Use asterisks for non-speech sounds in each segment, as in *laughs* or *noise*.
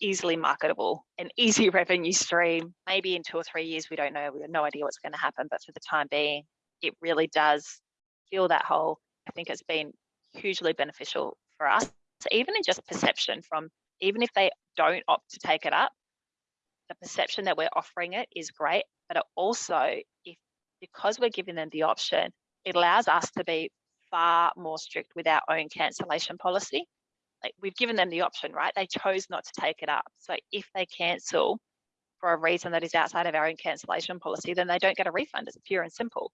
easily marketable, an easy *laughs* revenue stream. Maybe in two or three years, we don't know, we have no idea what's going to happen, but for the time being, it really does fill that hole. I think it's been hugely beneficial for us. So even in just perception from even if they don't opt to take it up, the perception that we're offering it is great, but also if because we're giving them the option, it allows us to be far more strict with our own cancellation policy. Like we've given them the option, right? They chose not to take it up. So if they cancel for a reason that is outside of our own cancellation policy, then they don't get a refund. It's pure and simple.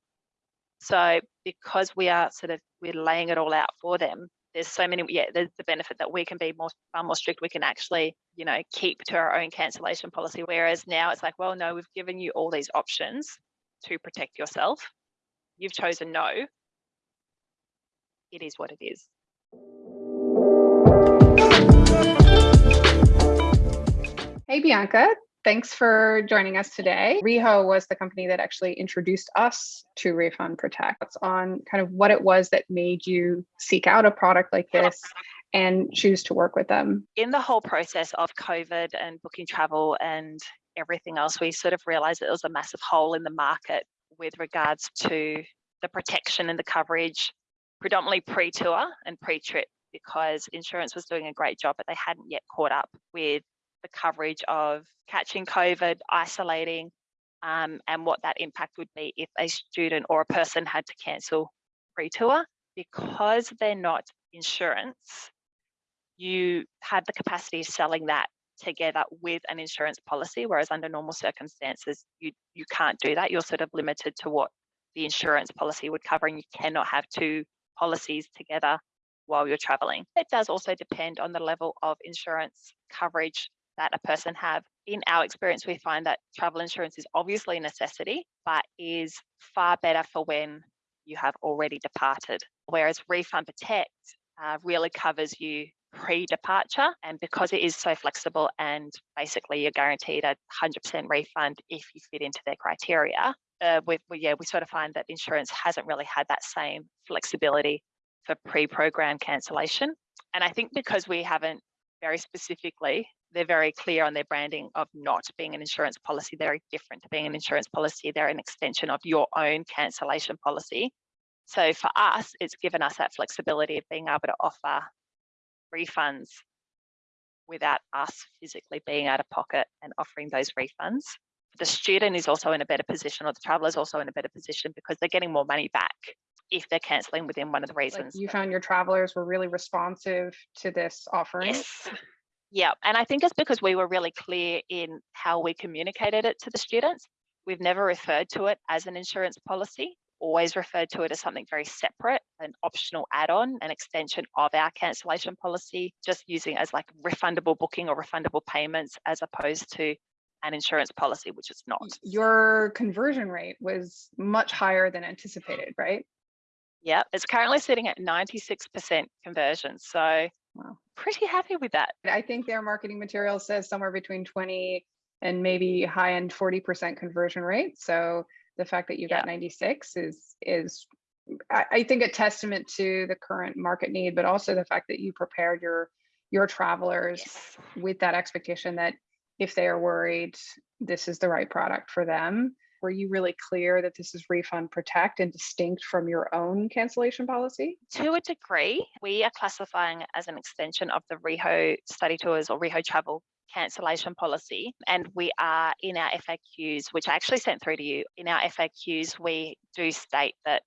So because we are sort of we're laying it all out for them, there's so many yeah there's the benefit that we can be more far more strict we can actually you know keep to our own cancellation policy whereas now it's like well no we've given you all these options to protect yourself you've chosen no it is what it is hey bianca Thanks for joining us today. Reho was the company that actually introduced us to Refund Protect. It's on kind of what it was that made you seek out a product like this and choose to work with them. In the whole process of COVID and booking travel and everything else, we sort of realized that there was a massive hole in the market with regards to the protection and the coverage, predominantly pre tour and pre trip, because insurance was doing a great job, but they hadn't yet caught up with the coverage of catching COVID, isolating, um, and what that impact would be if a student or a person had to cancel pre-tour. Because they're not insurance, you had the capacity of selling that together with an insurance policy, whereas under normal circumstances, you, you can't do that. You're sort of limited to what the insurance policy would cover, and you cannot have two policies together while you're traveling. It does also depend on the level of insurance coverage that a person have. In our experience, we find that travel insurance is obviously a necessity, but is far better for when you have already departed. Whereas Refund Protect uh, really covers you pre-departure and because it is so flexible and basically you're guaranteed a 100% refund if you fit into their criteria uh, we, we, yeah we sort of find that insurance hasn't really had that same flexibility for pre-program cancellation and i think because we haven't very specifically they're very clear on their branding of not being an insurance policy. They're very different to being an insurance policy. They're an extension of your own cancellation policy. So for us, it's given us that flexibility of being able to offer refunds without us physically being out of pocket and offering those refunds. The student is also in a better position, or the traveller is also in a better position because they're getting more money back if they're cancelling within one of the reasons. Like you found your travelers were really responsive to this offering. Yes. Yeah, and I think it's because we were really clear in how we communicated it to the students. We've never referred to it as an insurance policy, always referred to it as something very separate, an optional add on, an extension of our cancellation policy, just using as like refundable booking or refundable payments as opposed to an insurance policy, which is not. Your conversion rate was much higher than anticipated, right? Yeah, it's currently sitting at 96% conversion. So Wow. *laughs* Pretty happy with that. I think their marketing material says somewhere between 20 and maybe high end 40% conversion rate. So the fact that you got 96 is is I, think a testament to the current market need, but also the fact that you prepared your your travelers yes. with that expectation that if they are worried, this is the right product for them were you really clear that this is refund protect and distinct from your own cancellation policy? To a degree, we are classifying as an extension of the Reho study tours or Reho travel cancellation policy. And we are in our FAQs, which I actually sent through to you. In our FAQs, we do state that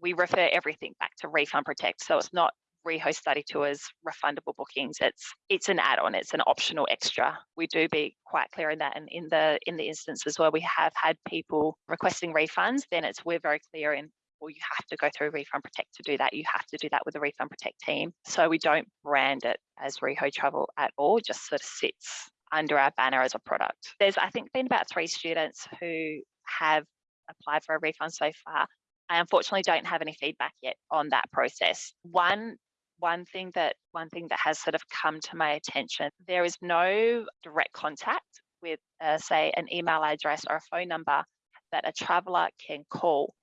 we refer everything back to refund protect. So it's not rehost study tours refundable bookings it's it's an add-on it's an optional extra. We do be quite clear in that and in the in the instances where we have had people requesting refunds then it's we're very clear in well you have to go through refund protect to do that you have to do that with the refund protect team. So we don't brand it as reho travel at all just sort of sits under our banner as a product. There's i think been about three students who have applied for a refund so far. I unfortunately don't have any feedback yet on that process. One one thing that one thing that has sort of come to my attention there is no direct contact with uh, say an email address or a phone number that a traveller can call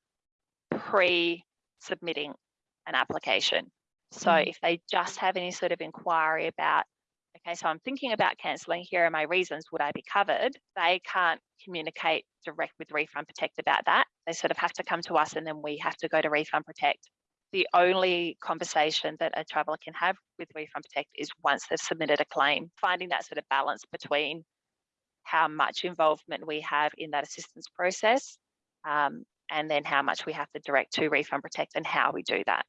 pre submitting an application so mm. if they just have any sort of inquiry about okay, so I'm thinking about cancelling. Here are my reasons. Would I be covered? They can't communicate direct with Refund Protect about that. They sort of have to come to us and then we have to go to Refund Protect. The only conversation that a traveller can have with Refund Protect is once they've submitted a claim, finding that sort of balance between how much involvement we have in that assistance process um, and then how much we have to direct to Refund Protect and how we do that.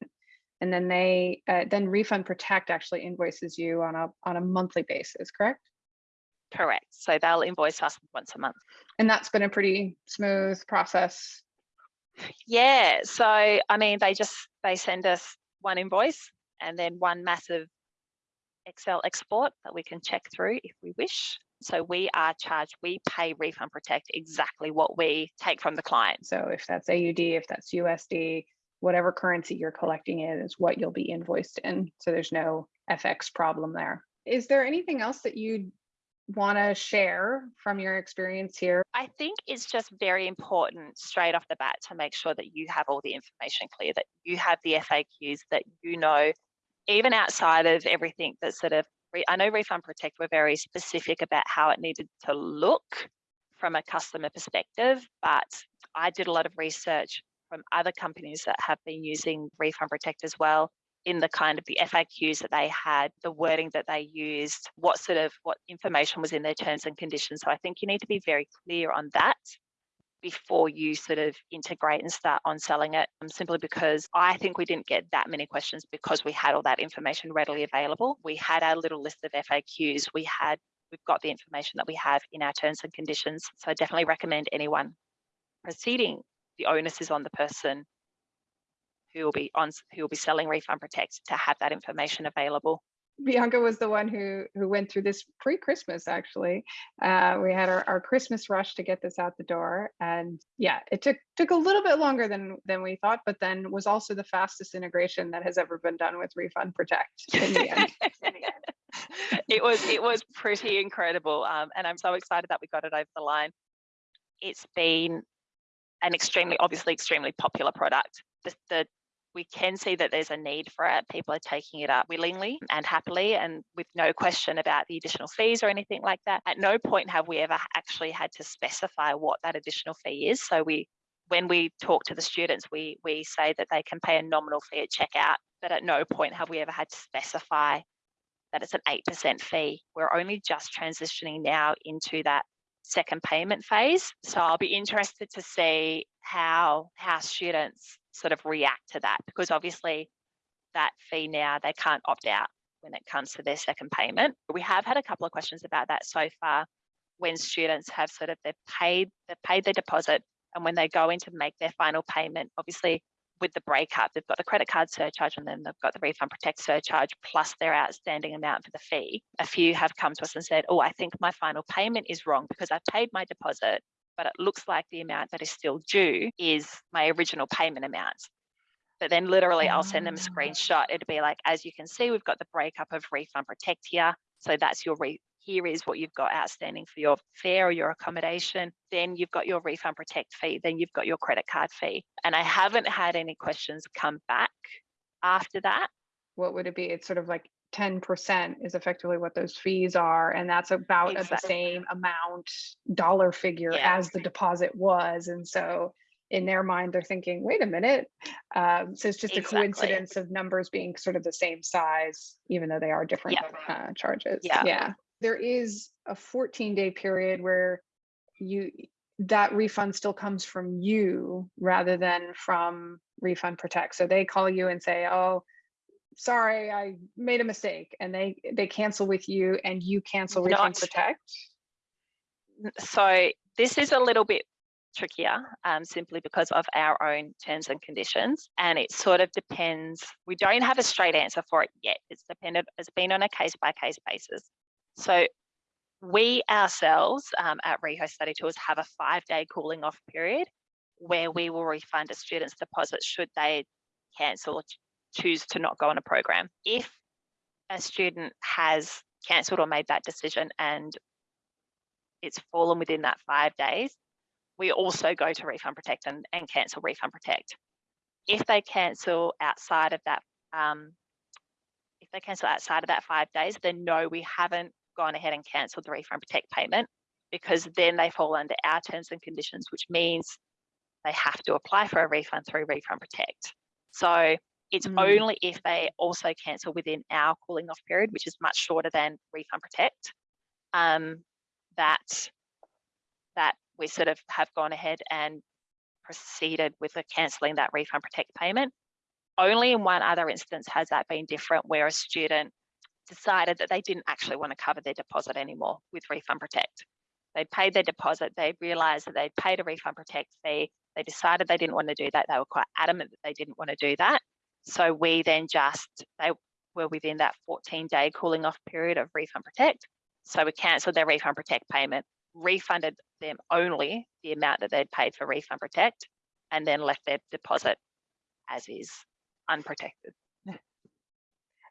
And then they, uh, then Refund Protect actually invoices you on a, on a monthly basis, correct? Correct. So they'll invoice us once a month. And that's been a pretty smooth process. Yeah. So I mean, they just they send us one invoice and then one massive Excel export that we can check through if we wish. So we are charged, we pay Refund Protect exactly what we take from the client. So if that's AUD, if that's USD, whatever currency you're collecting in is what you'll be invoiced in. So there's no FX problem there. Is there anything else that you want to share from your experience here? I think it's just very important straight off the bat to make sure that you have all the information clear, that you have the FAQs, that you know, even outside of everything that sort of, I know Refund Protect were very specific about how it needed to look from a customer perspective, but I did a lot of research from other companies that have been using Refund Protect as well in the kind of the FAQs that they had, the wording that they used, what sort of what information was in their terms and conditions. So I think you need to be very clear on that before you sort of integrate and start on selling it um, simply because I think we didn't get that many questions because we had all that information readily available. We had our little list of FAQs. We had we've got the information that we have in our terms and conditions. So I definitely recommend anyone proceeding. The onus is on the person who will be on who will be selling refund protect to have that information available Bianca was the one who who went through this pre-Christmas. Actually, uh, we had our, our Christmas rush to get this out the door, and yeah, it took took a little bit longer than than we thought, but then was also the fastest integration that has ever been done with Refund Protect. In the end, *laughs* it was it was pretty incredible, um, and I'm so excited that we got it over the line. It's been an extremely, obviously, extremely popular product. The, the we can see that there's a need for it. People are taking it up willingly and happily and with no question about the additional fees or anything like that. At no point have we ever actually had to specify what that additional fee is. So we when we talk to the students, we we say that they can pay a nominal fee at checkout, but at no point have we ever had to specify that it's an 8% fee. We're only just transitioning now into that second payment phase. So I'll be interested to see how how students sort of react to that because obviously that fee now they can't opt out when it comes to their second payment. We have had a couple of questions about that so far when students have sort of they've paid they've paid their deposit and when they go in to make their final payment, obviously with the breakup, they've got the credit card surcharge and then they've got the refund protect surcharge plus their outstanding amount for the fee. A few have come to us and said, Oh, I think my final payment is wrong because I've paid my deposit but it looks like the amount that is still due is my original payment amount. But then literally I'll send them a Ah. screenshot. It'll be like, as you can see, we've got the breakup of refund protect here. So that's your re here is what you've got outstanding for your fare or your accommodation. Then you've got your refund protect fee. Then you've got your credit card fee. And I haven't had any questions come back after that. what would it be? It's sort of like 10% is effectively what those fees are. And that's about at the same amount dollar figure Yeah. as the deposit was. And so in their mind, they're thinking, wait a minute. Um, so it's just Exactly. a coincidence of numbers being sort of the same size, even though they are different uh, charges. Yeah. Yeah. There is a 14 day period where you that refund still comes from you rather than from refund protect so they call you and say oh sorry i made a mistake and they they cancel with you and you cancel Not- protect so this is a little bit trickier um, simply because of our own terms and conditions and it sort of depends we don't have a straight answer for it yet. It's dependent it's been on a case by case basis. So we ourselves um, at reho study tours have a five day cooling off period where we will refund a student's deposit should they cancel choose to not go on a program if a student has cancelled or made that decision and it's fallen within that five days, we also go to Refund Protect and, and cancel Refund Protect. If they cancel outside of that, um, if they cancel outside of that five days, then no, we haven't gone ahead and cancelled the refund protect payment because then they fall under our terms and conditions, which means they have to apply for a refund through refund protect. So it's Mm. only if they also cancel within our cooling off period, which is much shorter than refund protect, um, that that we sort of have gone ahead and proceeded with the cancelling that refund protect payment. Only in one other instance has that been different where a student decided that they didn't actually want to cover their deposit anymore with refund protect. They paid their deposit, they realized that they'd paid a refund protect fee, they decided they didn't want to do that, they were quite adamant that they didn't want to do that. So we then just, they were within that 14 day cooling off period of refund protect. So we cancelled their refund protect payment, refunded them only the amount that they'd paid for refund protect, and then left their deposit as is unprotected.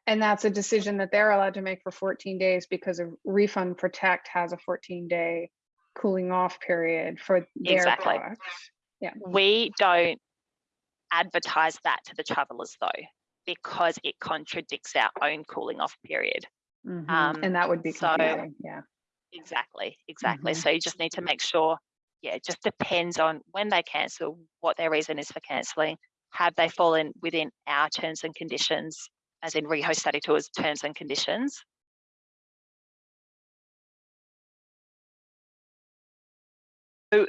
And that's a decision that they're allowed to make for 14 days because of refund protect has a 14 day cooling off period for their Exactly. products. We don't advertise that to the travellers though, because it contradicts our own cooling off period. Mhm. Um, And that would be so- yeah. Exactly, exactly. Mhm. So you just need to make sure, yeah, it just depends on when they cancel, what their reason is for cancelling. Have they fallen within our terms and conditions, as in Rehost Study Tours terms and conditions?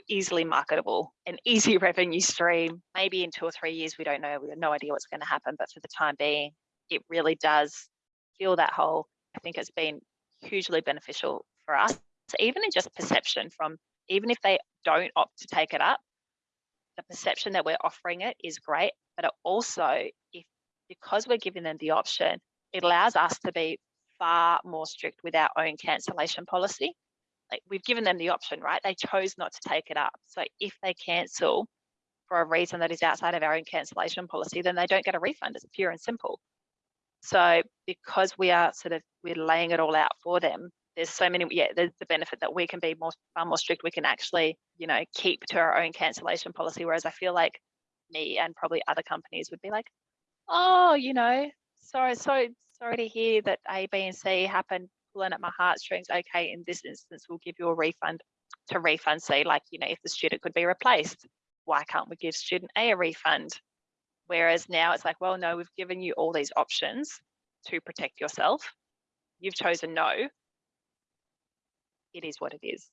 Easily marketable, an easy *laughs* revenue stream. Maybe in two or three years, we don't know. We have no idea what's going to happen. But for the time being, it really does fill that hole. I think it's been hugely beneficial for us, so even in just perception from even if they don't opt to take it up, the perception that we're offering it is great. But also, if because we're giving them the option, it allows us to be far more strict with our own cancellation policy. Like we've given them the option, right? They chose not to take it up. So if they cancel for a reason that is outside of our own cancellation policy, then they don't get a refund. It's pure and simple. So because we are sort of we're laying it all out for them, there's so many yeah, there's the benefit that we can be more far more strict. We can actually, you know, keep to our own cancellation policy. Whereas I feel like me and probably other companies would be like, oh, you know, sorry, so sorry to hear that A, B, and C happened, pulling at my heartstrings. Okay, in this instance, we'll give you a refund to refund C. Like, you know, if the student could be replaced, why can't we give student A a refund? Whereas now it's like, well, no, we've given you all these options to protect yourself. You've chosen no. It is what it is.